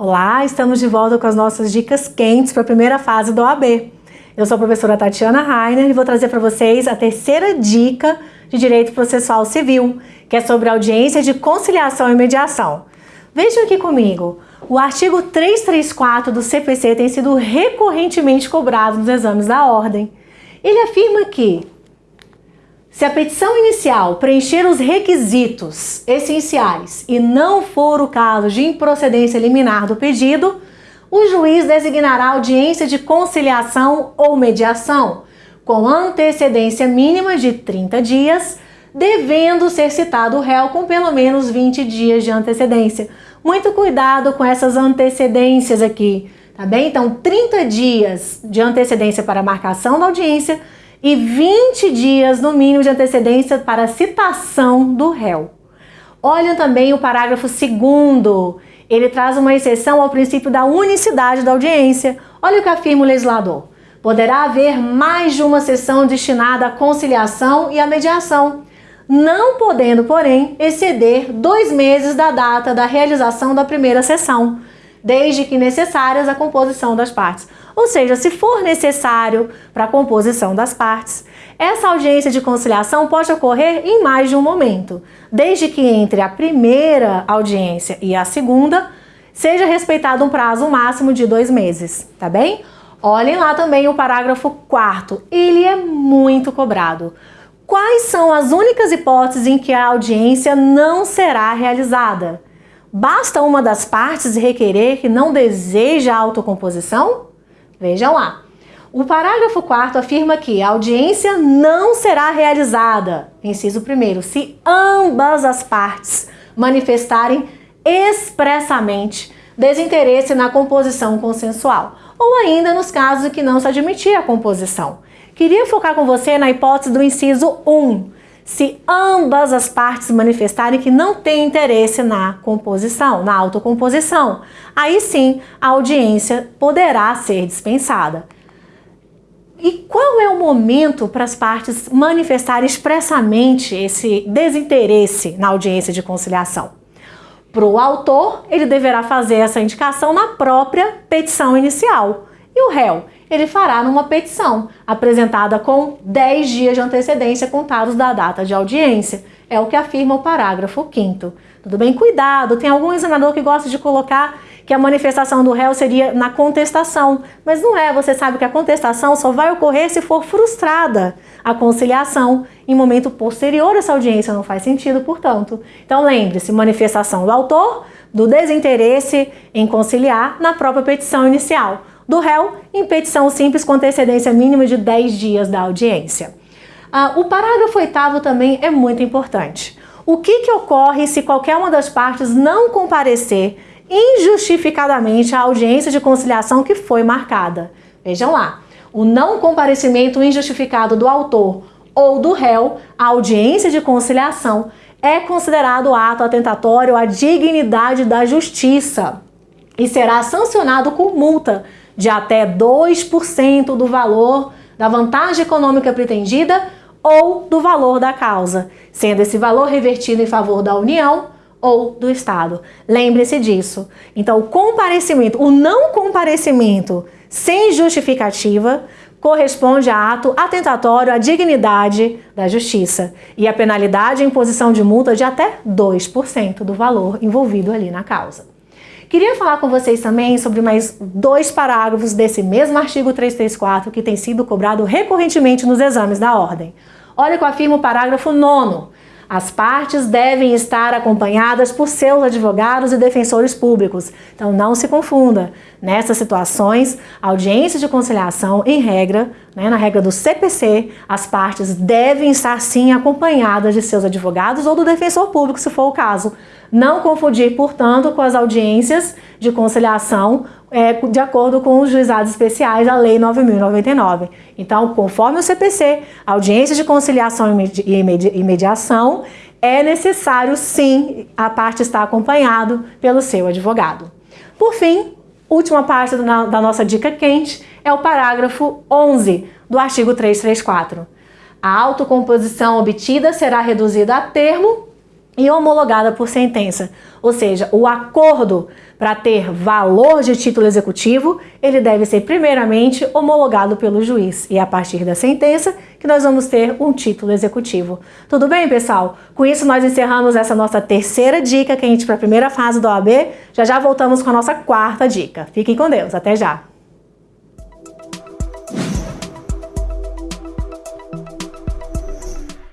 Olá, estamos de volta com as nossas dicas quentes para a primeira fase do OAB. Eu sou a professora Tatiana Rainer e vou trazer para vocês a terceira dica de Direito Processual Civil, que é sobre audiência de conciliação e mediação. Vejam aqui comigo, o artigo 334 do CPC tem sido recorrentemente cobrado nos exames da ordem. Ele afirma que se a petição inicial preencher os requisitos essenciais e não for o caso de improcedência liminar do pedido, o juiz designará audiência de conciliação ou mediação com antecedência mínima de 30 dias, devendo ser citado o réu com pelo menos 20 dias de antecedência. Muito cuidado com essas antecedências aqui, tá bem? Então, 30 dias de antecedência para marcação da audiência e 20 dias no mínimo de antecedência para citação do réu. Olha também o parágrafo 2 ele traz uma exceção ao princípio da unicidade da audiência. Olha o que afirma o legislador. Poderá haver mais de uma sessão destinada à conciliação e à mediação, não podendo, porém, exceder dois meses da data da realização da primeira sessão, desde que necessárias a composição das partes. Ou seja, se for necessário para a composição das partes, essa audiência de conciliação pode ocorrer em mais de um momento, desde que entre a primeira audiência e a segunda seja respeitado um prazo máximo de dois meses, tá bem? Olhem lá também o parágrafo 4 ele é muito cobrado. Quais são as únicas hipóteses em que a audiência não será realizada? Basta uma das partes requerer que não deseja a autocomposição? Vejam lá. O parágrafo 4 afirma que a audiência não será realizada, inciso 1 se ambas as partes manifestarem expressamente desinteresse na composição consensual, ou ainda nos casos em que não se admitir a composição. Queria focar com você na hipótese do inciso 1, se ambas as partes manifestarem que não têm interesse na composição, na autocomposição. Aí sim, a audiência poderá ser dispensada. E qual é o momento para as partes manifestarem expressamente esse desinteresse na audiência de conciliação? Para o autor, ele deverá fazer essa indicação na própria petição inicial. E o réu? Ele fará numa petição, apresentada com 10 dias de antecedência contados da data de audiência. É o que afirma o parágrafo 5 Tudo bem? Cuidado, tem algum examinador que gosta de colocar que a manifestação do réu seria na contestação, mas não é, você sabe que a contestação só vai ocorrer se for frustrada a conciliação em momento posterior essa audiência, não faz sentido, portanto. Então lembre-se, manifestação do autor, do desinteresse em conciliar na própria petição inicial do réu em petição simples com antecedência mínima de 10 dias da audiência. Ah, o parágrafo oitavo também é muito importante. O que, que ocorre se qualquer uma das partes não comparecer injustificadamente à audiência de conciliação que foi marcada? Vejam lá, o não comparecimento injustificado do autor ou do réu à audiência de conciliação é considerado ato atentatório à dignidade da justiça e será sancionado com multa de até 2% do valor da vantagem econômica pretendida ou do valor da causa, sendo esse valor revertido em favor da União ou do Estado. Lembre-se disso. Então, o comparecimento, o não comparecimento sem justificativa corresponde a ato atentatório à dignidade da justiça e a penalidade em imposição de multa de até 2% do valor envolvido ali na causa. Queria falar com vocês também sobre mais dois parágrafos desse mesmo artigo 334 que tem sido cobrado recorrentemente nos exames da ordem. Olha o que afirma o parágrafo 9 as partes devem estar acompanhadas por seus advogados e defensores públicos. Então não se confunda. Nessas situações, audiência de conciliação, em regra, né, na regra do CPC, as partes devem estar sim acompanhadas de seus advogados ou do defensor público, se for o caso. Não confundir, portanto, com as audiências de conciliação é, de acordo com os juizados especiais da Lei 9.099. Então, conforme o CPC, audiência de conciliação e mediação, é necessário sim a parte estar acompanhado pelo seu advogado. Por fim, última parte da nossa dica quente é o parágrafo 11 do artigo 334. A autocomposição obtida será reduzida a termo e homologada por sentença. Ou seja, o acordo para ter valor de título executivo, ele deve ser primeiramente homologado pelo juiz. E é a partir da sentença que nós vamos ter um título executivo. Tudo bem, pessoal? Com isso nós encerramos essa nossa terceira dica que a gente para a primeira fase do OAB. Já já voltamos com a nossa quarta dica. Fiquem com Deus. Até já!